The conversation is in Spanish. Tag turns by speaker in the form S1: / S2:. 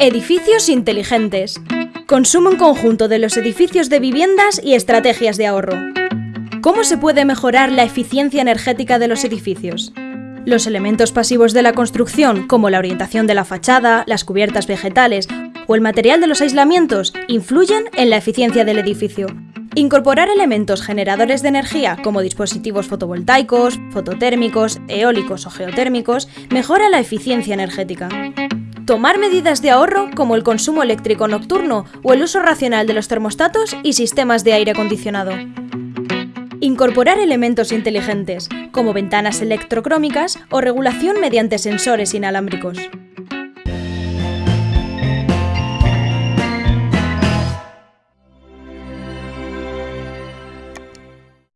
S1: Edificios inteligentes. Consumo en conjunto de los edificios de viviendas y estrategias de ahorro. ¿Cómo se puede mejorar la eficiencia energética de los edificios? Los elementos pasivos de la construcción, como la orientación de la fachada, las cubiertas vegetales o el material de los aislamientos, influyen en la eficiencia del edificio. Incorporar elementos generadores de energía como dispositivos fotovoltaicos, fototérmicos, eólicos o geotérmicos mejora la eficiencia energética. Tomar medidas de ahorro como el consumo eléctrico nocturno o el uso racional de los termostatos y sistemas de aire acondicionado. Incorporar elementos inteligentes, como ventanas electrocrómicas o regulación mediante sensores inalámbricos.